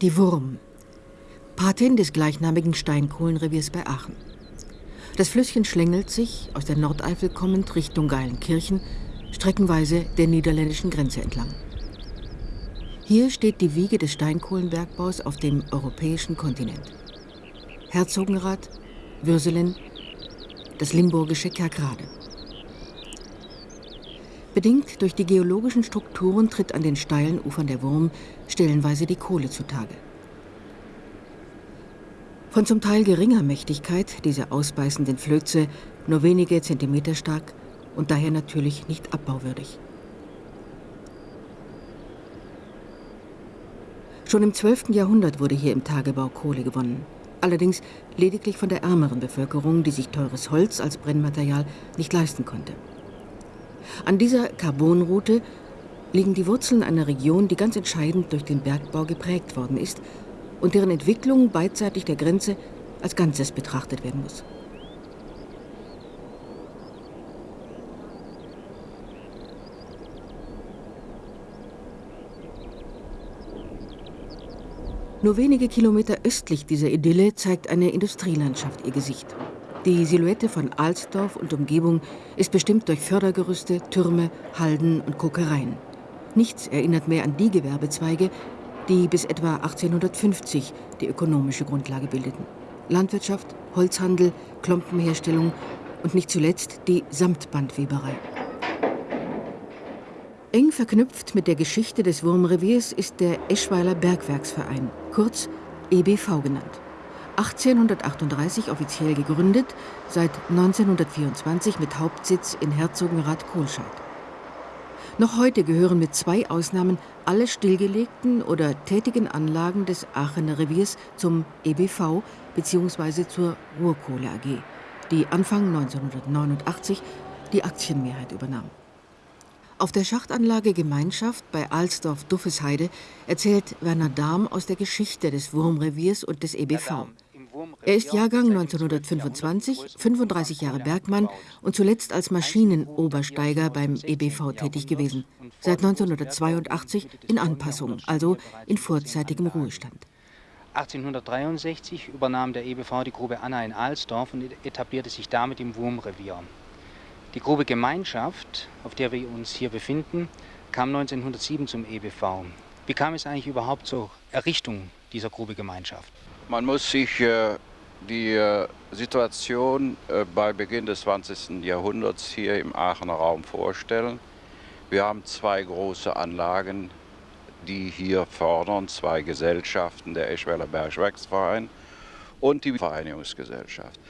Die Wurm, Patin des gleichnamigen Steinkohlenreviers bei Aachen. Das Flüsschen schlängelt sich, aus der Nordeifel kommend, Richtung Geilenkirchen, streckenweise der niederländischen Grenze entlang. Hier steht die Wiege des Steinkohlenbergbaus auf dem europäischen Kontinent. Herzogenrath, Würselen, das limburgische Kerkrade. Bedingt durch die geologischen Strukturen tritt an den steilen Ufern der Wurm stellenweise die Kohle zutage. Von zum Teil geringer Mächtigkeit diese ausbeißenden Flöze, nur wenige Zentimeter stark und daher natürlich nicht abbauwürdig. Schon im 12. Jahrhundert wurde hier im Tagebau Kohle gewonnen. Allerdings lediglich von der ärmeren Bevölkerung, die sich teures Holz als Brennmaterial nicht leisten konnte. An dieser Carbonroute liegen die Wurzeln einer Region, die ganz entscheidend durch den Bergbau geprägt worden ist und deren Entwicklung beidseitig der Grenze als Ganzes betrachtet werden muss. Nur wenige Kilometer östlich dieser Idylle zeigt eine Industrielandschaft ihr Gesicht. Die Silhouette von Alsdorf und Umgebung ist bestimmt durch Fördergerüste, Türme, Halden und Kokereien. Nichts erinnert mehr an die Gewerbezweige, die bis etwa 1850 die ökonomische Grundlage bildeten. Landwirtschaft, Holzhandel, Klompenherstellung und nicht zuletzt die Samtbandweberei. Eng verknüpft mit der Geschichte des Wurmreviers ist der Eschweiler Bergwerksverein, kurz EBV genannt. 1838 offiziell gegründet, seit 1924 mit Hauptsitz in Herzogenrath-Kohlscheid. Noch heute gehören mit zwei Ausnahmen alle stillgelegten oder tätigen Anlagen des Aachener Reviers zum EBV bzw. zur Ruhrkohle AG, die Anfang 1989 die Aktienmehrheit übernahm. Auf der Schachtanlage Gemeinschaft bei Alsdorf-Duffesheide erzählt Werner Dahm aus der Geschichte des Wurmreviers und des EBV. Er ist Jahrgang 1925, 35 Jahre Bergmann und zuletzt als Maschinenobersteiger beim EBV tätig gewesen. Seit 1982 in Anpassung, also in vorzeitigem Ruhestand. 1863 übernahm der EBV die Grube Anna in Alsdorf und etablierte sich damit im Wurmrevier. Die Grube Gemeinschaft, auf der wir uns hier befinden, kam 1907 zum EBV. Wie kam es eigentlich überhaupt zur Errichtung dieser Grube Gemeinschaft? Man muss sich äh, die äh, Situation äh, bei Beginn des 20. Jahrhunderts hier im Aachener Raum vorstellen. Wir haben zwei große Anlagen, die hier fördern, zwei Gesellschaften, der Eschweiler Bergwerksverein und die Vereinigungsgesellschaft.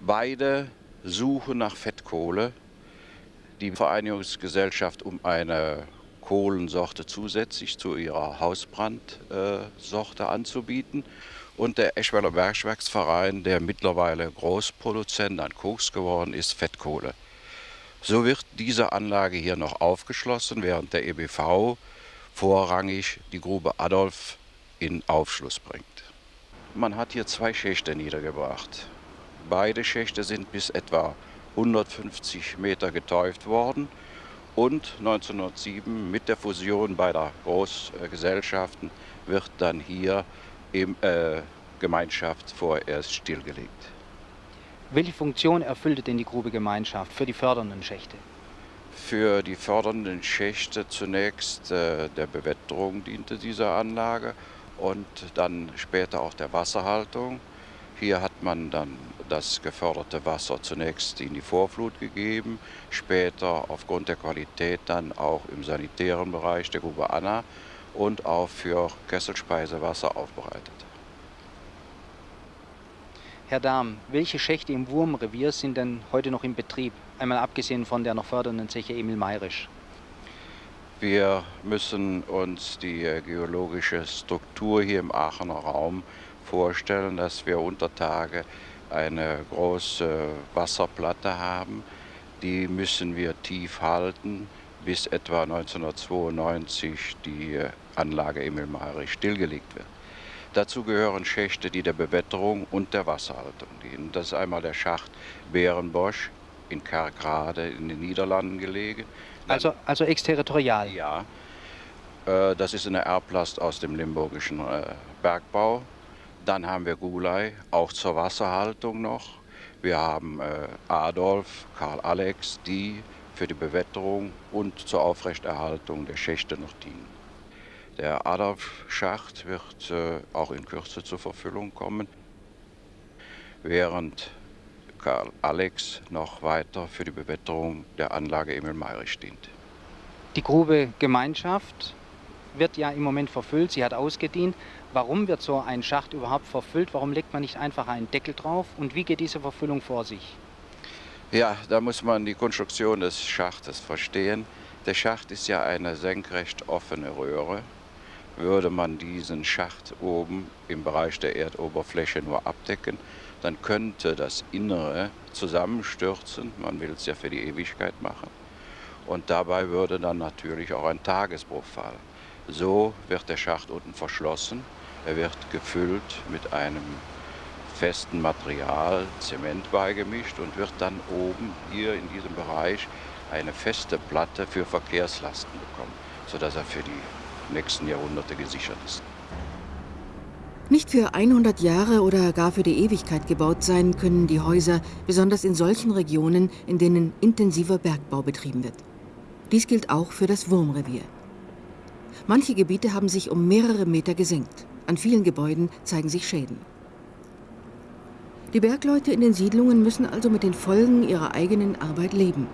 Beide suchen nach Fettkohle. Die Vereinigungsgesellschaft um eine Kohlensorte zusätzlich zu ihrer Hausbrandsorte anzubieten und der Eschweiler Bergwerksverein, der mittlerweile Großproduzent an Koks geworden ist, Fettkohle. So wird diese Anlage hier noch aufgeschlossen, während der EBV vorrangig die Grube Adolf in Aufschluss bringt. Man hat hier zwei Schächte niedergebracht. Beide Schächte sind bis etwa 150 Meter geteuft worden und 1907 mit der Fusion beider Großgesellschaften wird dann hier im, äh, Gemeinschaft vorerst stillgelegt. Welche Funktion erfüllte denn die Grube Gemeinschaft für die fördernden Schächte? Für die fördernden Schächte zunächst äh, der Bewetterung diente diese Anlage und dann später auch der Wasserhaltung. Hier hat man dann das geförderte Wasser zunächst in die Vorflut gegeben, später aufgrund der Qualität dann auch im sanitären Bereich der Grube Anna und auch für Kesselspeisewasser aufbereitet. Herr Dahm, welche Schächte im Wurmrevier sind denn heute noch in Betrieb? Einmal abgesehen von der noch fördernden Zeche Emil Mayrisch. Wir müssen uns die geologische Struktur hier im Aachener Raum vorstellen, dass wir unter Tage eine große Wasserplatte haben. Die müssen wir tief halten, bis etwa 1992 die Anlage Emil Mayrisch stillgelegt wird. Dazu gehören Schächte, die der Bewetterung und der Wasserhaltung dienen. Das ist einmal der Schacht Bärenbosch in Kerkrade in den Niederlanden gelegen. Also, also exterritorial? Ja. Äh, das ist eine Erblast aus dem limburgischen äh, Bergbau. Dann haben wir Gulai, auch zur Wasserhaltung noch. Wir haben äh, Adolf, Karl Alex, die für die Bewetterung und zur Aufrechterhaltung der Schächte noch dienen. Der Adolf-Schacht wird äh, auch in Kürze zur Verfüllung kommen, während Karl Alex noch weiter für die Bewetterung der Anlage Emil Meirich dient. Die Grube Gemeinschaft wird ja im Moment verfüllt, sie hat ausgedient. Warum wird so ein Schacht überhaupt verfüllt? Warum legt man nicht einfach einen Deckel drauf? Und wie geht diese Verfüllung vor sich? Ja, da muss man die Konstruktion des Schachtes verstehen. Der Schacht ist ja eine senkrecht offene Röhre. Würde man diesen Schacht oben im Bereich der Erdoberfläche nur abdecken, dann könnte das Innere zusammenstürzen. Man will es ja für die Ewigkeit machen. Und dabei würde dann natürlich auch ein Tagesbruch fallen. So wird der Schacht unten verschlossen. Er wird gefüllt mit einem festen Material, Zement beigemischt und wird dann oben hier in diesem Bereich eine feste Platte für Verkehrslasten bekommen, sodass er für die nächsten Jahrhunderte gesichert ist. Nicht für 100 Jahre oder gar für die Ewigkeit gebaut sein können die Häuser, besonders in solchen Regionen, in denen intensiver Bergbau betrieben wird. Dies gilt auch für das Wurmrevier. Manche Gebiete haben sich um mehrere Meter gesenkt. An vielen Gebäuden zeigen sich Schäden. Die Bergleute in den Siedlungen müssen also mit den Folgen ihrer eigenen Arbeit leben.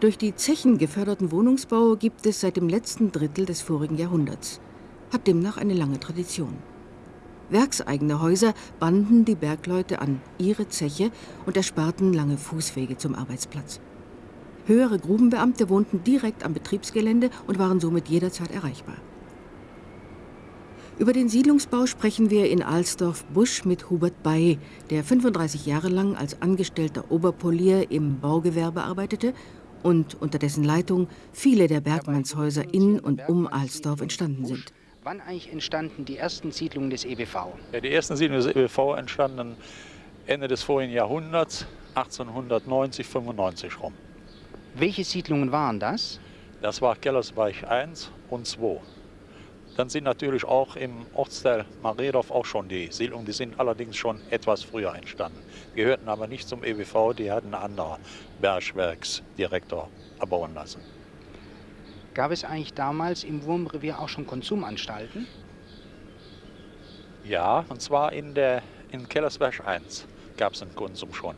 Durch die Zechen geförderten Wohnungsbau gibt es seit dem letzten Drittel des vorigen Jahrhunderts, hat demnach eine lange Tradition. Werkseigene Häuser banden die Bergleute an ihre Zeche und ersparten lange Fußwege zum Arbeitsplatz. Höhere Grubenbeamte wohnten direkt am Betriebsgelände und waren somit jederzeit erreichbar. Über den Siedlungsbau sprechen wir in Alsdorf-Busch mit Hubert Bay, der 35 Jahre lang als angestellter Oberpolier im Baugewerbe arbeitete und unter dessen Leitung viele der Bergmannshäuser in und um Alsdorf entstanden sind. Wann eigentlich entstanden die ersten Siedlungen des EBV? Ja, die ersten Siedlungen des EBV entstanden Ende des vorigen Jahrhunderts, 1890, 95 rum. Welche Siedlungen waren das? Das war Kellersberg 1 und 2. Dann sind natürlich auch im Ortsteil Maredorf auch schon die Siedlungen, die sind allerdings schon etwas früher entstanden. Die gehörten aber nicht zum EWV, die hatten einen anderen Bergwerksdirektor erbauen lassen. Gab es eigentlich damals im Wurmrevier auch schon Konsumanstalten? Ja, und zwar in, der, in Kellersberg 1 gab es einen Konsum schon.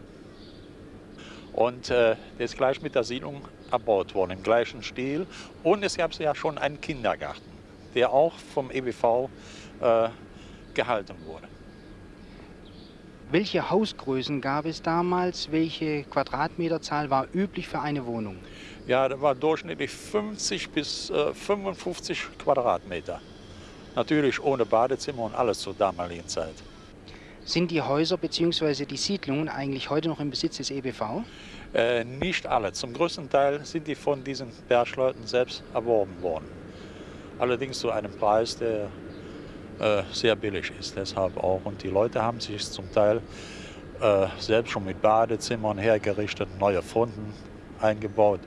Und äh, der ist gleich mit der Siedlung erbaut worden, im gleichen Stil. Und es gab ja schon einen Kindergarten, der auch vom EBV äh, gehalten wurde. Welche Hausgrößen gab es damals? Welche Quadratmeterzahl war üblich für eine Wohnung? Ja, da war durchschnittlich 50 bis äh, 55 Quadratmeter. Natürlich ohne Badezimmer und alles zur damaligen Zeit. Sind die Häuser bzw. die Siedlungen eigentlich heute noch im Besitz des EBV? Äh, nicht alle. Zum größten Teil sind die von diesen Bergleuten selbst erworben worden. Allerdings zu einem Preis, der äh, sehr billig ist. Deshalb auch. Und die Leute haben sich zum Teil äh, selbst schon mit Badezimmern hergerichtet, neue Fronten eingebaut.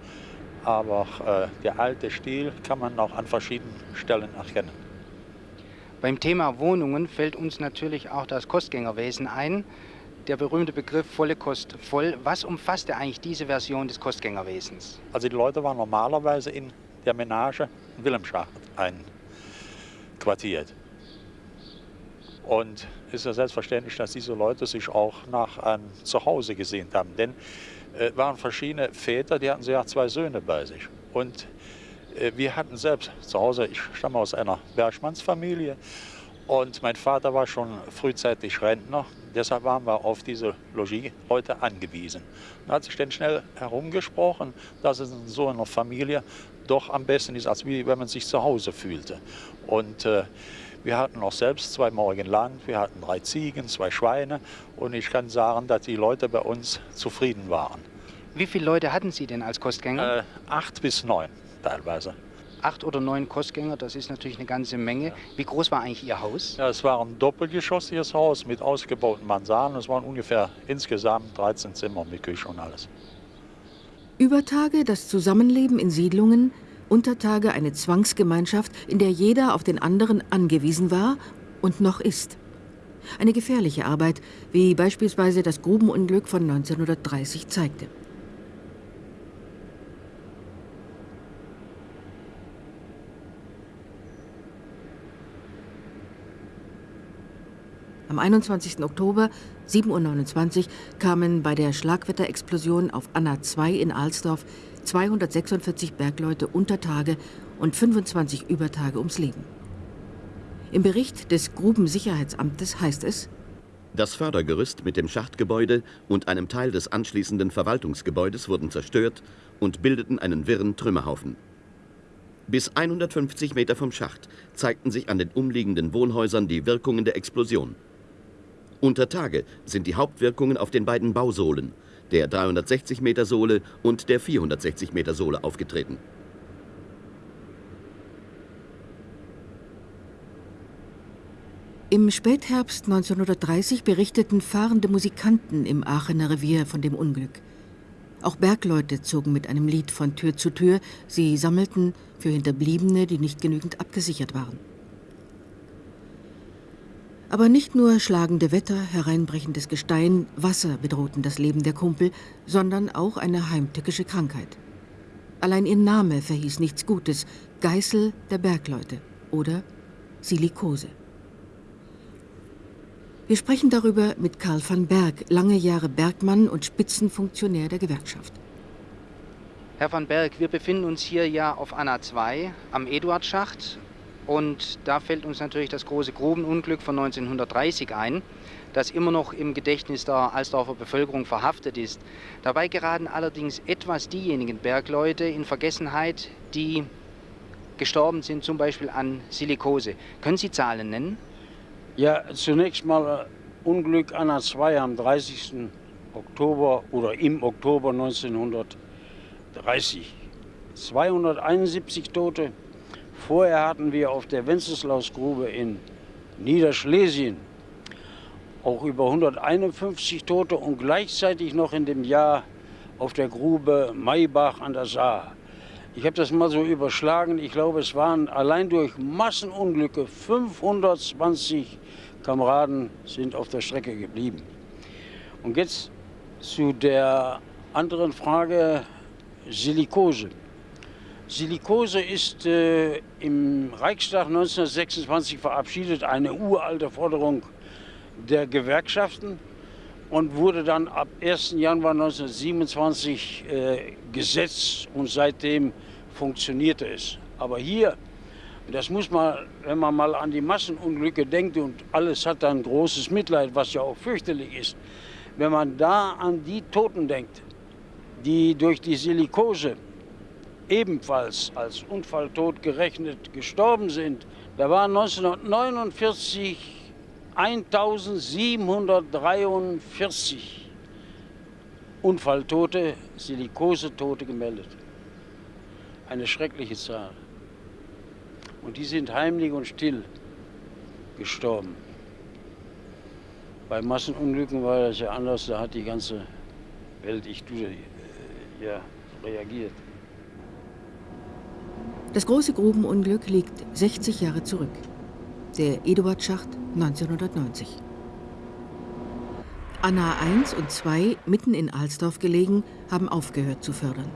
Aber äh, der alte Stil kann man auch an verschiedenen Stellen erkennen. Beim Thema Wohnungen fällt uns natürlich auch das Kostgängerwesen ein. Der berühmte Begriff volle Kost voll. Was umfasste eigentlich diese Version des Kostgängerwesens? Also die Leute waren normalerweise in der Menage Wilhelmschacht einquartiert. Und es ist ja selbstverständlich, dass diese Leute sich auch nach einem Zuhause gesehnt haben. Denn es äh, waren verschiedene Väter, die hatten ja zwei Söhne bei sich. Und äh, wir hatten selbst zu Hause, ich stamme aus einer Bergmannsfamilie und mein Vater war schon frühzeitig Rentner. Deshalb waren wir auf diese Logis heute angewiesen. Da hat sich dann schnell herumgesprochen, dass es in so einer Familie doch am besten ist, als wie wenn man sich zu Hause fühlte. Und äh, wir hatten auch selbst zwei Morgen Land, wir hatten drei Ziegen, zwei Schweine und ich kann sagen, dass die Leute bei uns zufrieden waren. Wie viele Leute hatten Sie denn als Kostgänger? Äh, acht bis neun teilweise. Acht oder neun Kostgänger, das ist natürlich eine ganze Menge. Wie groß war eigentlich Ihr Haus? Ja, es war ein doppelgeschossiges Haus mit ausgebauten Mansarden. Es waren ungefähr insgesamt 13 Zimmer mit Küche und alles. Über Tage das Zusammenleben in Siedlungen unter Tage eine Zwangsgemeinschaft, in der jeder auf den anderen angewiesen war und noch ist. Eine gefährliche Arbeit, wie beispielsweise das Grubenunglück von 1930 zeigte. Am 21. Oktober 7.29 Uhr kamen bei der Schlagwetterexplosion auf Anna 2 in Alsdorf 246 Bergleute unter Tage und 25 Übertage ums Leben. Im Bericht des Grubensicherheitsamtes heißt es, das Fördergerüst mit dem Schachtgebäude und einem Teil des anschließenden Verwaltungsgebäudes wurden zerstört und bildeten einen wirren Trümmerhaufen. Bis 150 Meter vom Schacht zeigten sich an den umliegenden Wohnhäusern die Wirkungen der Explosion. Unter Tage sind die Hauptwirkungen auf den beiden Bausohlen, der 360 Meter Sohle und der 460 Meter Sohle aufgetreten. Im Spätherbst 1930 berichteten fahrende Musikanten im Aachener Revier von dem Unglück. Auch Bergleute zogen mit einem Lied von Tür zu Tür. Sie sammelten für Hinterbliebene, die nicht genügend abgesichert waren. Aber nicht nur schlagende Wetter, hereinbrechendes Gestein, Wasser bedrohten das Leben der Kumpel, sondern auch eine heimtückische Krankheit. Allein ihr Name verhieß nichts Gutes, Geißel der Bergleute oder Silikose. Wir sprechen darüber mit Karl van Berg, lange Jahre Bergmann und Spitzenfunktionär der Gewerkschaft. Herr van Berg, wir befinden uns hier ja auf Anna 2 am Eduardschacht und da fällt uns natürlich das große Grubenunglück von 1930 ein, das immer noch im Gedächtnis der Alsdorfer Bevölkerung verhaftet ist. Dabei geraten allerdings etwas diejenigen Bergleute in Vergessenheit, die gestorben sind, zum Beispiel an Silikose. Können Sie Zahlen nennen? Ja, zunächst mal äh, Unglück Anna 2 am 30. Oktober oder im Oktober 1930. 271 Tote, Vorher hatten wir auf der Wenceslausgrube in Niederschlesien auch über 151 Tote und gleichzeitig noch in dem Jahr auf der Grube Maybach an der Saar. Ich habe das mal so überschlagen. Ich glaube, es waren allein durch Massenunglücke 520 Kameraden sind auf der Strecke geblieben. Und jetzt zu der anderen Frage Silikose. Silikose ist äh, im Reichstag 1926 verabschiedet, eine uralte Forderung der Gewerkschaften und wurde dann ab 1. Januar 1927 äh, Gesetz und seitdem funktionierte es. Aber hier, das muss man, wenn man mal an die Massenunglücke denkt und alles hat dann großes Mitleid, was ja auch fürchterlich ist, wenn man da an die Toten denkt, die durch die Silikose ebenfalls als Unfalltod gerechnet gestorben sind, da waren 1949 1743 Unfalltote, Silikosetote gemeldet. Eine schreckliche Zahl. Und die sind heimlich und still gestorben. Bei Massenunglücken war das ja anders, da hat die ganze Welt, ich tue, ja, reagiert. Das große Grubenunglück liegt 60 Jahre zurück. Der Eduardschacht 1990. Anna 1 und 2, mitten in Alsdorf gelegen, haben aufgehört zu fördern.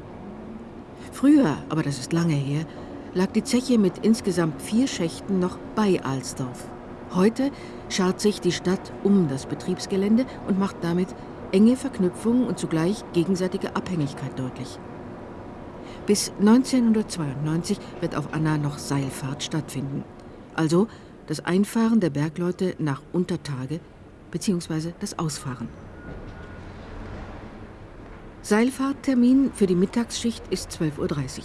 Früher, aber das ist lange her, lag die Zeche mit insgesamt vier Schächten noch bei Alsdorf. Heute schart sich die Stadt um das Betriebsgelände und macht damit enge Verknüpfung und zugleich gegenseitige Abhängigkeit deutlich. Bis 1992 wird auf Anna noch Seilfahrt stattfinden. Also das Einfahren der Bergleute nach Untertage bzw. das Ausfahren. Seilfahrttermin für die Mittagsschicht ist 12.30 Uhr.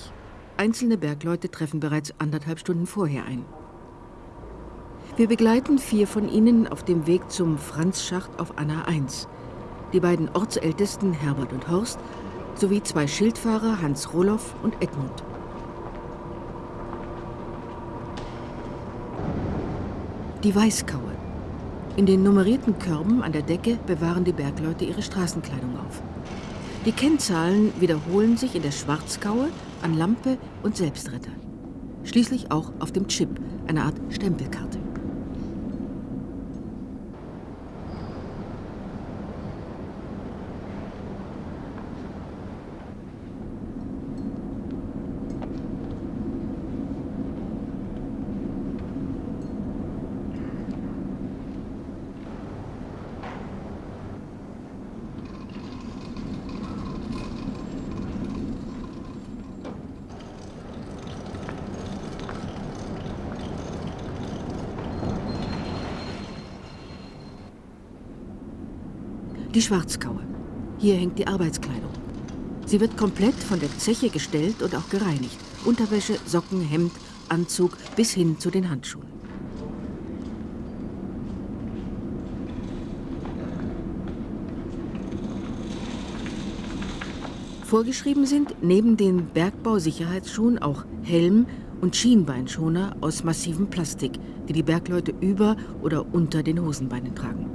Einzelne Bergleute treffen bereits anderthalb Stunden vorher ein. Wir begleiten vier von ihnen auf dem Weg zum Franzschacht auf Anna 1. Die beiden Ortsältesten Herbert und Horst sowie zwei Schildfahrer Hans Roloff und Edmund. Die Weißkaue. In den nummerierten Körben an der Decke bewahren die Bergleute ihre Straßenkleidung auf. Die Kennzahlen wiederholen sich in der Schwarzkaue, an Lampe und Selbstretter. Schließlich auch auf dem Chip, eine Art Stempelkarte. Die Schwarzkaue. Hier hängt die Arbeitskleidung. Sie wird komplett von der Zeche gestellt und auch gereinigt. Unterwäsche, Socken, Hemd, Anzug bis hin zu den Handschuhen. Vorgeschrieben sind neben den Bergbausicherheitsschuhen auch Helm und Schienbeinschoner aus massivem Plastik, die die Bergleute über oder unter den Hosenbeinen tragen.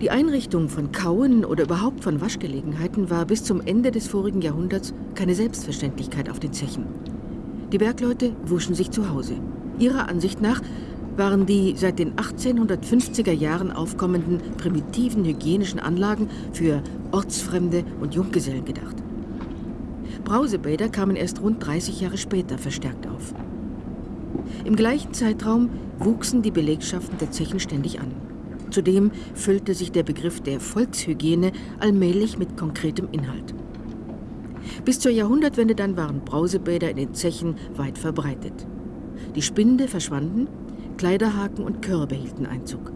Die Einrichtung von Kauen oder überhaupt von Waschgelegenheiten war bis zum Ende des vorigen Jahrhunderts keine Selbstverständlichkeit auf den Zechen. Die Bergleute wuschen sich zu Hause. Ihrer Ansicht nach waren die seit den 1850er Jahren aufkommenden primitiven hygienischen Anlagen für Ortsfremde und Junggesellen gedacht. Brausebäder kamen erst rund 30 Jahre später verstärkt auf. Im gleichen Zeitraum wuchsen die Belegschaften der Zechen ständig an. Zudem füllte sich der Begriff der Volkshygiene allmählich mit konkretem Inhalt. Bis zur Jahrhundertwende dann waren Brausebäder in den Zechen weit verbreitet. Die Spinde verschwanden, Kleiderhaken und Körbe hielten Einzug.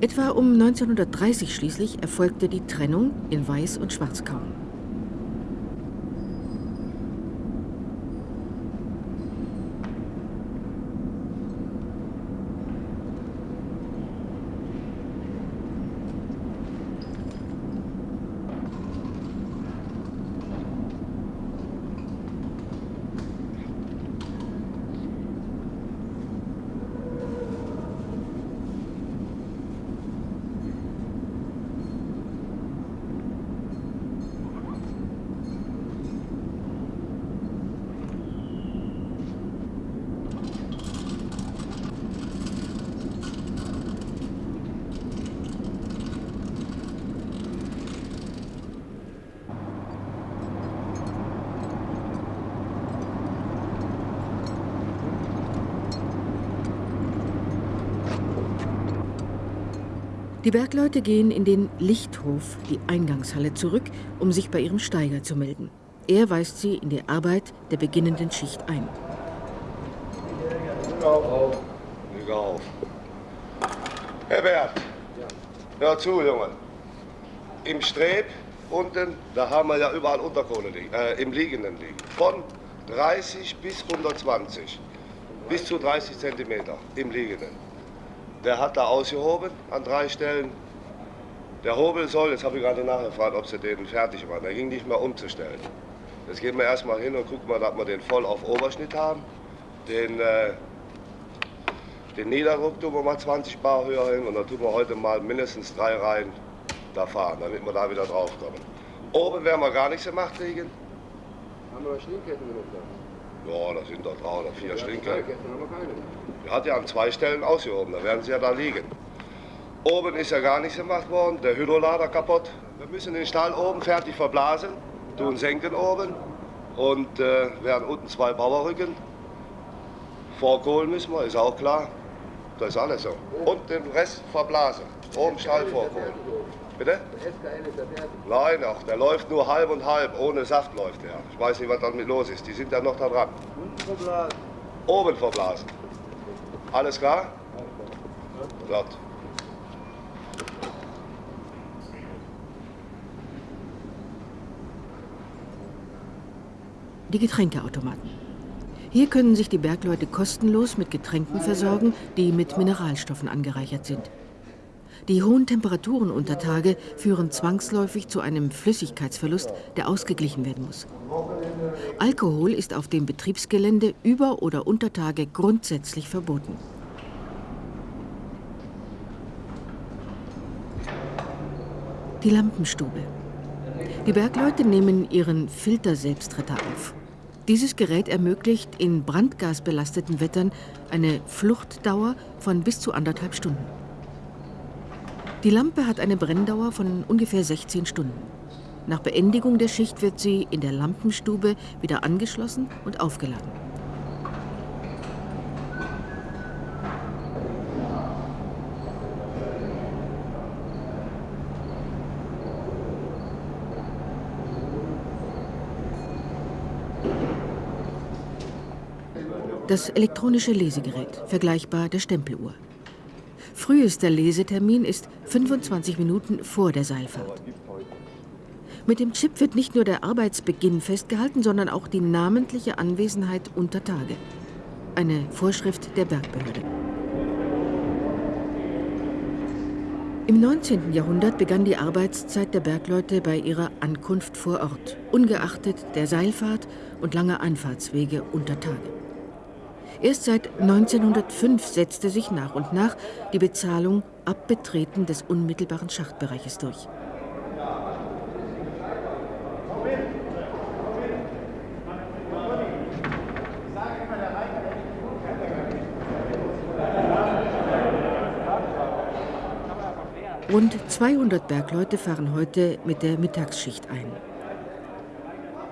Etwa um 1930 schließlich erfolgte die Trennung in Weiß- und Schwarzkauen. Die Bergleute gehen in den Lichthof, die Eingangshalle, zurück, um sich bei ihrem Steiger zu melden. Er weist sie in die Arbeit der beginnenden Schicht ein. Auf. Auf. Herr Bert, hör zu, Junge. Im Streb unten, da haben wir ja überall Unterkohle liegen, äh, im Liegenden liegen. Von 30 bis 120. Bis zu 30 Zentimeter im Liegenden. Der hat da ausgehoben an drei Stellen. Der Hobel soll, jetzt habe ich gerade nachgefragt, ob sie den fertig machen. Der ging nicht mehr umzustellen. Jetzt gehen wir erstmal hin und gucken mal, dass wir den voll auf Oberschnitt haben. Den, äh, den Niederdruck tun wir mal Bar Bar höher hin und dann tun wir heute mal mindestens drei Reihen da fahren, damit wir da wieder drauf kommen. Oben werden wir gar nichts gemacht kriegen. Haben wir Schlinkketten genug da? Ja, da sind doch drei oder vier Schlinkketten. Der hat ja an zwei Stellen ausgehoben, da werden sie ja da liegen. Oben ist ja gar nichts gemacht worden, der Hydrolader kaputt. Wir müssen den Stall oben fertig verblasen, tun senken oben und äh, werden unten zwei Bauerrücken. Vorkohlen müssen wir, ist auch klar. Das ist alles so. Und den Rest verblasen. Oben Stall vorkohlen. Bitte? Der SKN ist ja fertig. Nein, ach, der läuft nur halb und halb. Ohne Saft läuft der. Ich weiß nicht, was damit los ist. Die sind ja noch da dran. Unten verblasen. Oben verblasen. Alles klar? Glatt. Die Getränkeautomaten. Hier können sich die Bergleute kostenlos mit Getränken versorgen, die mit Mineralstoffen angereichert sind. Die hohen Temperaturen unter Tage führen zwangsläufig zu einem Flüssigkeitsverlust, der ausgeglichen werden muss. Alkohol ist auf dem Betriebsgelände über oder unter Tage grundsätzlich verboten. Die Lampenstube. Die Bergleute nehmen ihren Filter-Selbstretter auf. Dieses Gerät ermöglicht in brandgasbelasteten Wettern eine Fluchtdauer von bis zu anderthalb Stunden. Die Lampe hat eine Brenndauer von ungefähr 16 Stunden. Nach Beendigung der Schicht wird sie in der Lampenstube wieder angeschlossen und aufgeladen. Das elektronische Lesegerät, vergleichbar der Stempeluhr. Frühester Lesetermin ist 25 Minuten vor der Seilfahrt. Mit dem Chip wird nicht nur der Arbeitsbeginn festgehalten, sondern auch die namentliche Anwesenheit unter Tage. Eine Vorschrift der Bergbehörde. Im 19. Jahrhundert begann die Arbeitszeit der Bergleute bei ihrer Ankunft vor Ort, ungeachtet der Seilfahrt und langer Einfahrtswege unter Tage. Erst seit 1905 setzte sich nach und nach die Bezahlung ab Betreten des unmittelbaren Schachtbereiches durch. Rund 200 Bergleute fahren heute mit der Mittagsschicht ein.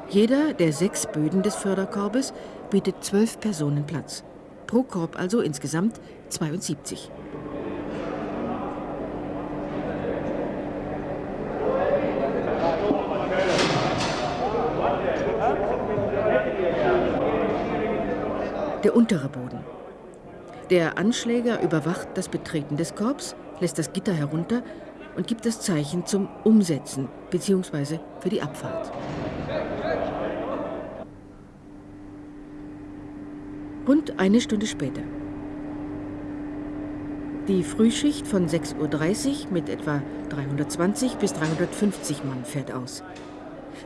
Jeder der sechs Böden des Förderkorbes bietet zwölf Personen Platz. Pro Korb also insgesamt 72. Der untere Boden. Der Anschläger überwacht das Betreten des Korbs, lässt das Gitter herunter und gibt das Zeichen zum Umsetzen bzw. für die Abfahrt. Rund eine Stunde später. Die Frühschicht von 6.30 Uhr mit etwa 320 bis 350 Mann fährt aus.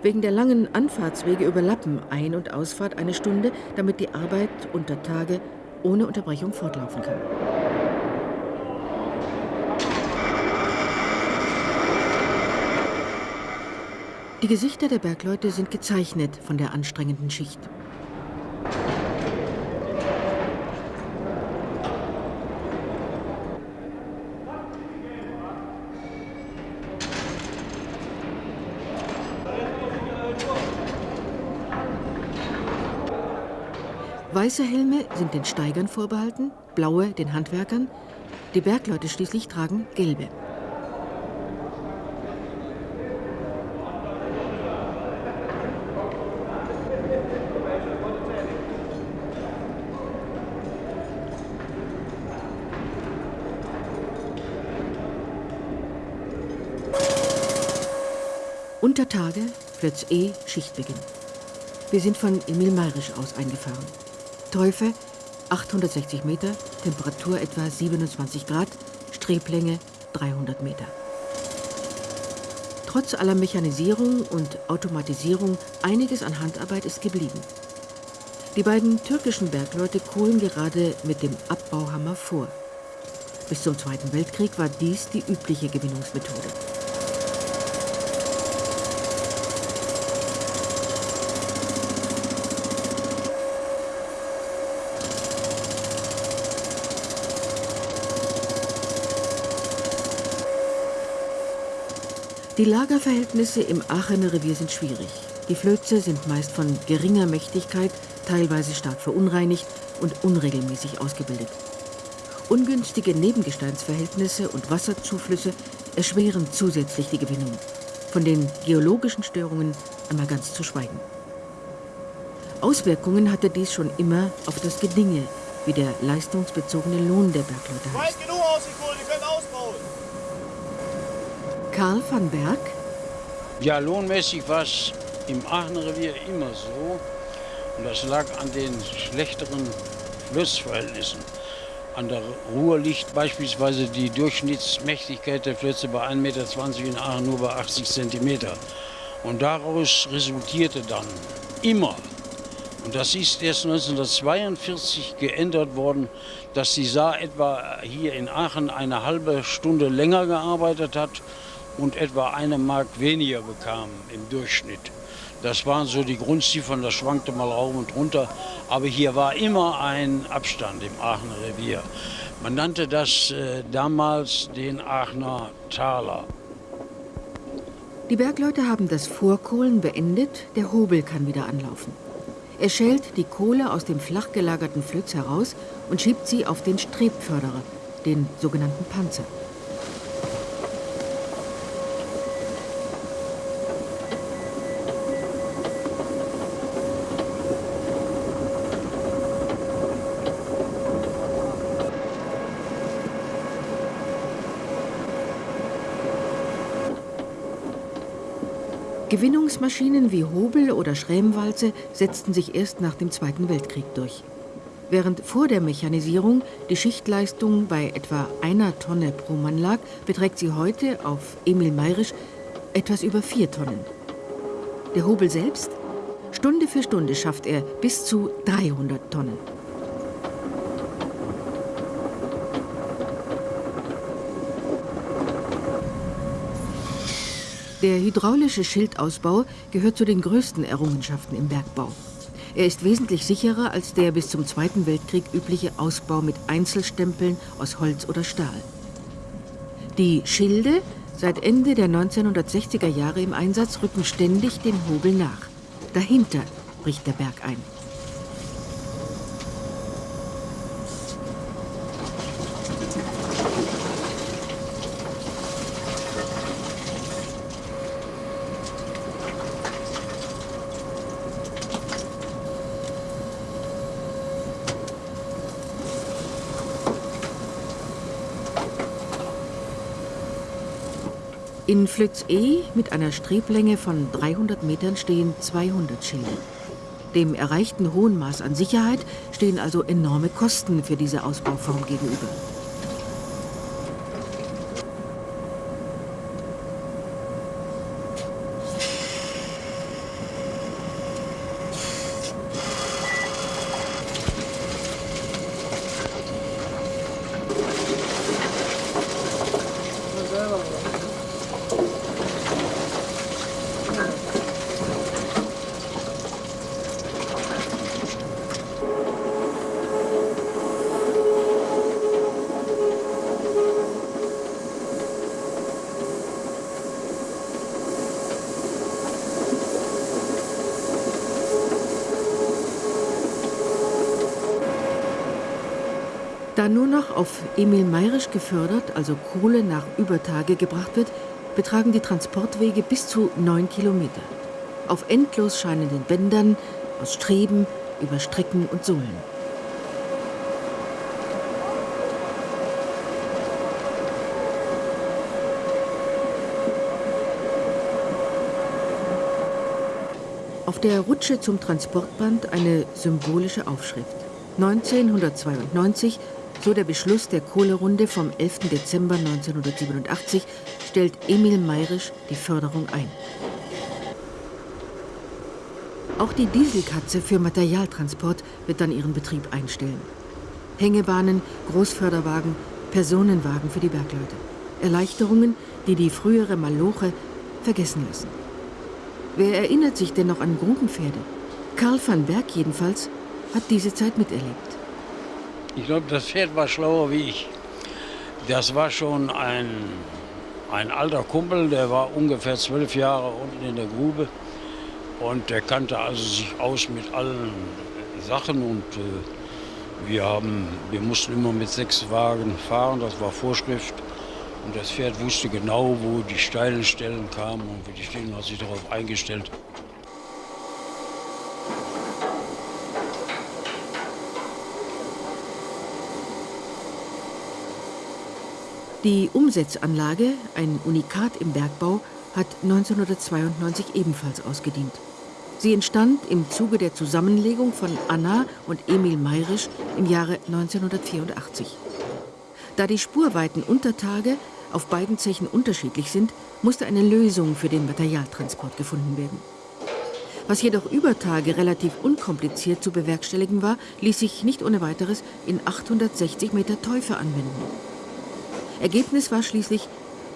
Wegen der langen Anfahrtswege überlappen Ein- und Ausfahrt eine Stunde, damit die Arbeit unter Tage ohne Unterbrechung fortlaufen kann. Die Gesichter der Bergleute sind gezeichnet von der anstrengenden Schicht. Weiße Helme sind den Steigern vorbehalten, blaue den Handwerkern. Die Bergleute schließlich tragen gelbe. Unter Tage, Flötz E, Schichtbeginn. Wir sind von Emil Mayrisch aus eingefahren. Teufel 860 Meter, Temperatur etwa 27 Grad, Streblänge 300 Meter. Trotz aller Mechanisierung und Automatisierung einiges an Handarbeit ist geblieben. Die beiden türkischen Bergleute kohlen gerade mit dem Abbauhammer vor. Bis zum Zweiten Weltkrieg war dies die übliche Gewinnungsmethode. Die Lagerverhältnisse im Aachener Revier sind schwierig. Die Flöze sind meist von geringer Mächtigkeit, teilweise stark verunreinigt und unregelmäßig ausgebildet. Ungünstige Nebengesteinsverhältnisse und Wasserzuflüsse erschweren zusätzlich die Gewinnung. Von den geologischen Störungen einmal ganz zu schweigen. Auswirkungen hatte dies schon immer auf das Gedinge, wie der leistungsbezogene Lohn der Bergleute heißt. Weit genug ausgeholt, ihr könnt ausbauen. Karl van Berg. Ja, lohnmäßig war es im Aachener Revier immer so. Und das lag an den schlechteren Flussverhältnissen. An der Ruhr liegt beispielsweise die Durchschnittsmächtigkeit der Flötze bei 1,20 Meter, in Aachen nur bei 80 Zentimeter. Und daraus resultierte dann immer, und das ist erst 1942 geändert worden, dass die Saar etwa hier in Aachen eine halbe Stunde länger gearbeitet hat und etwa eine Mark weniger bekamen im Durchschnitt. Das waren so die Grundziffern, das schwankte mal rauf und runter. Aber hier war immer ein Abstand im Aachener Revier. Man nannte das äh, damals den Aachener Taler. Die Bergleute haben das Vorkohlen beendet, der Hobel kann wieder anlaufen. Er schält die Kohle aus dem flach gelagerten Flöz heraus und schiebt sie auf den Strebförderer, den sogenannten Panzer. Gewinnungsmaschinen wie Hobel oder Schrämwalze setzten sich erst nach dem Zweiten Weltkrieg durch. Während vor der Mechanisierung die Schichtleistung bei etwa einer Tonne pro Mann lag, beträgt sie heute auf Emil Mayrisch etwas über vier Tonnen. Der Hobel selbst? Stunde für Stunde schafft er bis zu 300 Tonnen. Der hydraulische Schildausbau gehört zu den größten Errungenschaften im Bergbau. Er ist wesentlich sicherer als der bis zum Zweiten Weltkrieg übliche Ausbau mit Einzelstempeln aus Holz oder Stahl. Die Schilde, seit Ende der 1960er Jahre im Einsatz, rücken ständig den Hobel nach. Dahinter bricht der Berg ein. In Flöz E mit einer Streblänge von 300 Metern stehen 200 Schilde. Dem erreichten hohen Maß an Sicherheit stehen also enorme Kosten für diese Ausbauform gegenüber. Da nur noch auf Emil Mayrisch gefördert, also Kohle nach Übertage gebracht wird, betragen die Transportwege bis zu neun Kilometer. Auf endlos scheinenden Bändern, aus Streben, über Strecken und Sohlen. Auf der Rutsche zum Transportband eine symbolische Aufschrift. 1992 so der Beschluss der Kohlerunde vom 11. Dezember 1987 stellt Emil Mayrisch die Förderung ein. Auch die Dieselkatze für Materialtransport wird dann ihren Betrieb einstellen. Hängebahnen, Großförderwagen, Personenwagen für die Bergleute. Erleichterungen, die die frühere Maloche vergessen lassen. Wer erinnert sich denn noch an Grubenpferde? Karl van Berg jedenfalls hat diese Zeit miterlebt. Ich glaube, das Pferd war schlauer wie ich. Das war schon ein, ein alter Kumpel, der war ungefähr zwölf Jahre unten in der Grube. Und der kannte also sich aus mit allen Sachen. Und äh, wir, haben, wir mussten immer mit sechs Wagen fahren, das war Vorschrift. Und das Pferd wusste genau, wo die steilen Stellen kamen und wie die Stellen hat sich darauf eingestellt. Die Umsetzanlage, ein Unikat im Bergbau, hat 1992 ebenfalls ausgedient. Sie entstand im Zuge der Zusammenlegung von Anna und Emil Mayrisch im Jahre 1984. Da die Spurweiten unter Tage auf beiden Zechen unterschiedlich sind, musste eine Lösung für den Materialtransport gefunden werden. Was jedoch über Tage relativ unkompliziert zu bewerkstelligen war, ließ sich nicht ohne weiteres in 860 Meter Teufel anwenden. Ergebnis war schließlich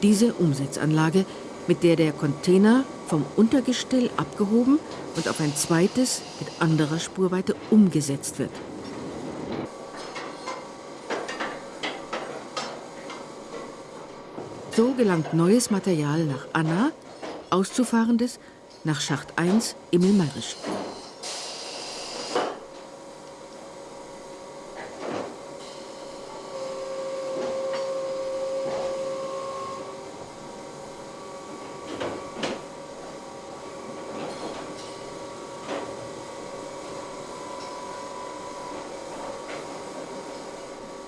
diese Umsetzanlage, mit der der Container vom Untergestell abgehoben und auf ein zweites mit anderer Spurweite umgesetzt wird. So gelangt neues Material nach Anna, auszufahrendes nach Schacht 1 Emil-Mayrisch.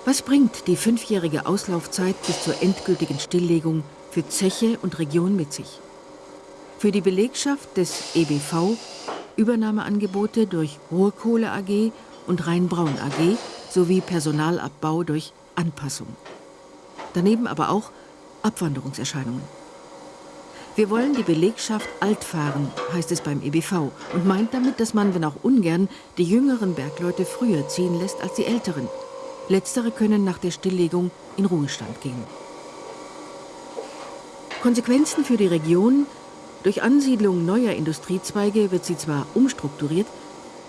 Was bringt die fünfjährige Auslaufzeit bis zur endgültigen Stilllegung für Zeche und Region mit sich? Für die Belegschaft des EBV Übernahmeangebote durch Ruhrkohle AG und Rheinbraun AG sowie Personalabbau durch Anpassung. Daneben aber auch Abwanderungserscheinungen. Wir wollen die Belegschaft alt fahren, heißt es beim EBV, und meint damit, dass man, wenn auch ungern, die jüngeren Bergleute früher ziehen lässt als die älteren – Letztere können nach der Stilllegung in Ruhestand gehen. Konsequenzen für die Region durch Ansiedlung neuer Industriezweige wird sie zwar umstrukturiert,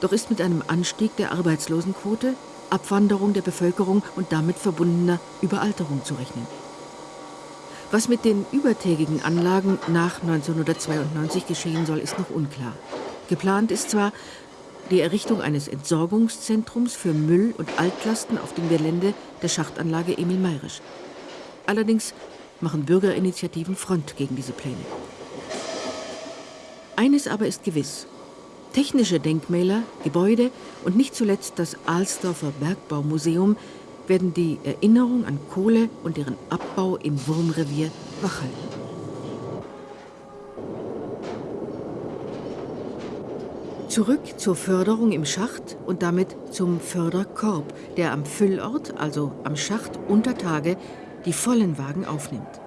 doch ist mit einem Anstieg der Arbeitslosenquote, Abwanderung der Bevölkerung und damit verbundener Überalterung zu rechnen. Was mit den übertägigen Anlagen nach 1992 geschehen soll, ist noch unklar. Geplant ist zwar, die Errichtung eines Entsorgungszentrums für Müll und Altlasten auf dem Gelände der Schachtanlage Emil Mayrisch. Allerdings machen Bürgerinitiativen Front gegen diese Pläne. Eines aber ist gewiss. Technische Denkmäler, Gebäude und nicht zuletzt das Alsdorfer Bergbaumuseum werden die Erinnerung an Kohle und deren Abbau im Wurmrevier wachhalten. Zurück zur Förderung im Schacht und damit zum Förderkorb, der am Füllort, also am Schacht unter Tage, die vollen Wagen aufnimmt.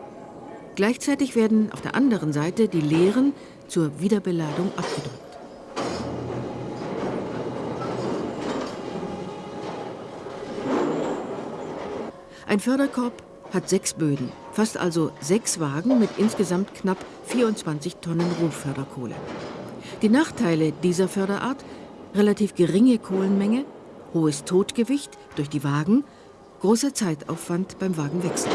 Gleichzeitig werden auf der anderen Seite die leeren zur Wiederbeladung abgedrückt. Ein Förderkorb hat sechs Böden, fast also sechs Wagen mit insgesamt knapp 24 Tonnen Rohförderkohle. Die Nachteile dieser Förderart relativ geringe Kohlenmenge, hohes Totgewicht durch die Wagen, großer Zeitaufwand beim Wagenwechsel.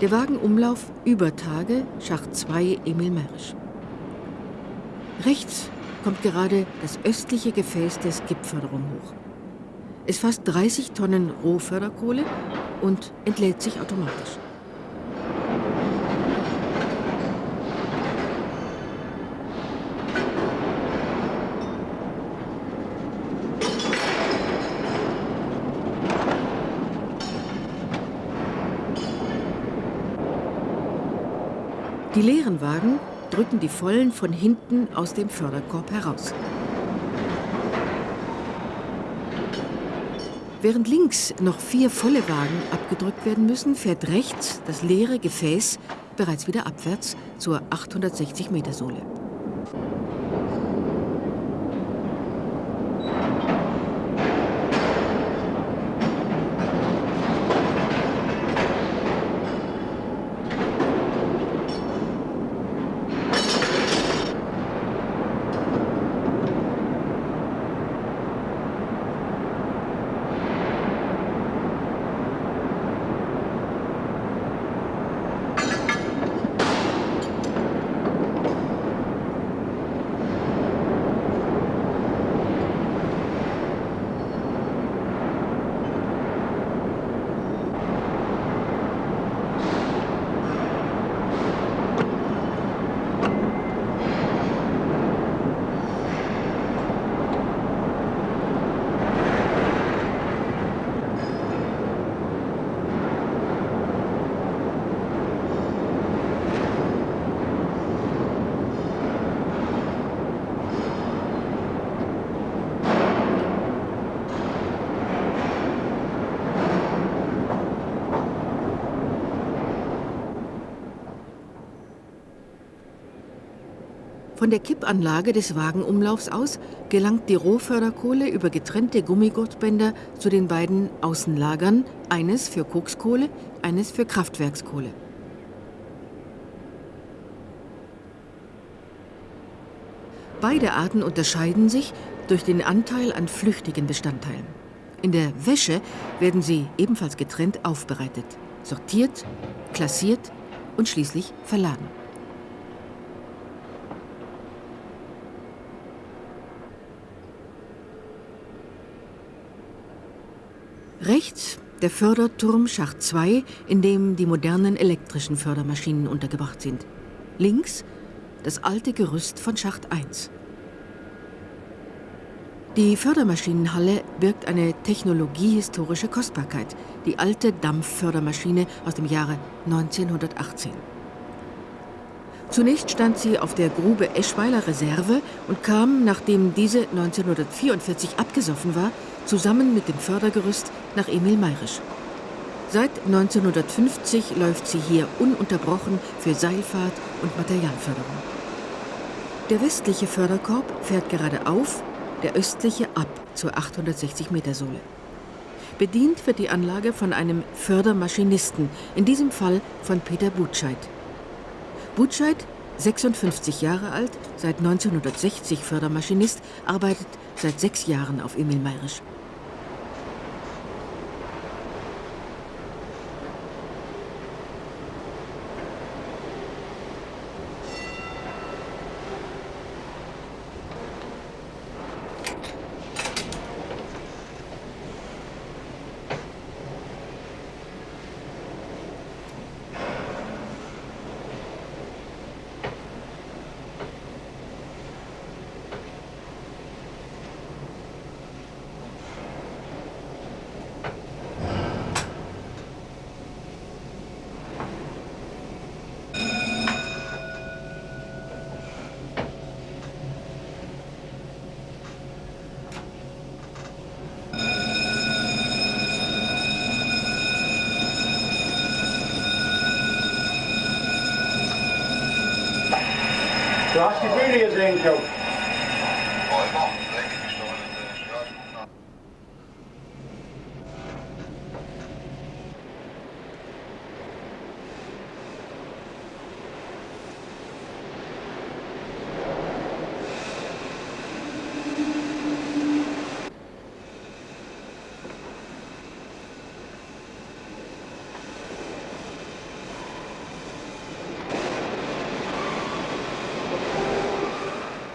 Der Wagenumlauf über Tage, Schacht 2 Emil Mersch. Rechts kommt gerade das östliche Gefäß der Skipförderung hoch. Es fasst 30 Tonnen Rohförderkohle und entlädt sich automatisch. Die leeren Wagen drücken die vollen von hinten aus dem Förderkorb heraus. Während links noch vier volle Wagen abgedrückt werden müssen, fährt rechts das leere Gefäß bereits wieder abwärts zur 860 Meter Sohle. Von der Kippanlage des Wagenumlaufs aus gelangt die Rohförderkohle über getrennte Gummigurtbänder zu den beiden Außenlagern, eines für Kokskohle, eines für Kraftwerkskohle. Beide Arten unterscheiden sich durch den Anteil an flüchtigen Bestandteilen. In der Wäsche werden sie ebenfalls getrennt aufbereitet, sortiert, klassiert und schließlich verladen. Rechts der Förderturm Schacht 2, in dem die modernen elektrischen Fördermaschinen untergebracht sind. Links das alte Gerüst von Schacht 1. Die Fördermaschinenhalle birgt eine technologiehistorische Kostbarkeit, die alte Dampffördermaschine aus dem Jahre 1918. Zunächst stand sie auf der Grube Eschweiler Reserve und kam, nachdem diese 1944 abgesoffen war, zusammen mit dem Fördergerüst nach Emil Mayrisch. Seit 1950 läuft sie hier ununterbrochen für Seilfahrt und Materialförderung. Der westliche Förderkorb fährt geradeauf der östliche ab zur 860-Meter-Sohle. Bedient wird die Anlage von einem Fördermaschinisten, in diesem Fall von Peter Butscheid. Butscheid, 56 Jahre alt, seit 1960 Fördermaschinist, arbeitet seit sechs Jahren auf Emil Mayrisch.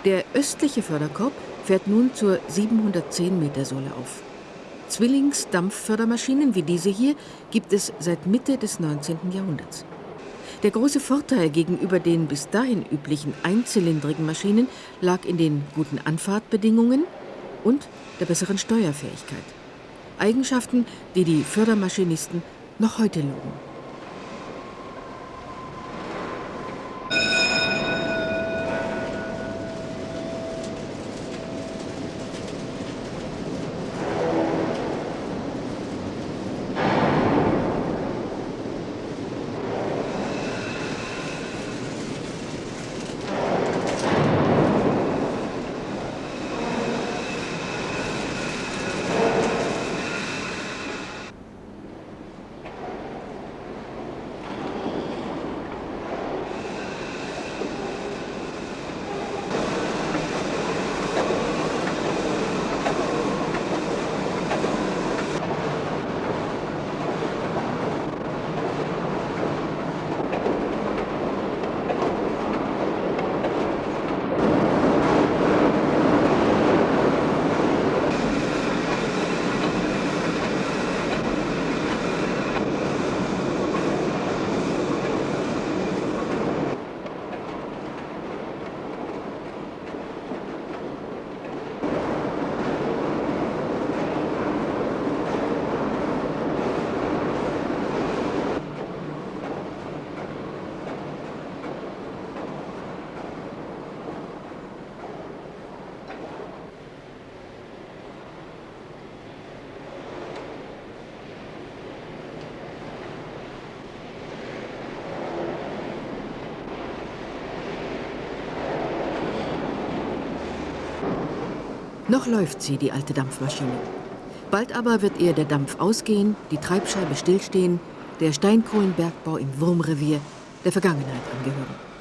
Der östliche Förderkorb fährt nun zur 710 Meter Sohle auf. Zwillingsdampffördermaschinen wie diese hier gibt es seit Mitte des 19. Jahrhunderts. Der große Vorteil gegenüber den bis dahin üblichen einzylindrigen Maschinen lag in den guten Anfahrtbedingungen und der besseren Steuerfähigkeit. Eigenschaften, die die Fördermaschinisten noch heute loben. Noch läuft sie, die alte Dampfmaschine. Bald aber wird ihr der Dampf ausgehen, die Treibscheibe stillstehen, der Steinkohlenbergbau im Wurmrevier der Vergangenheit angehören.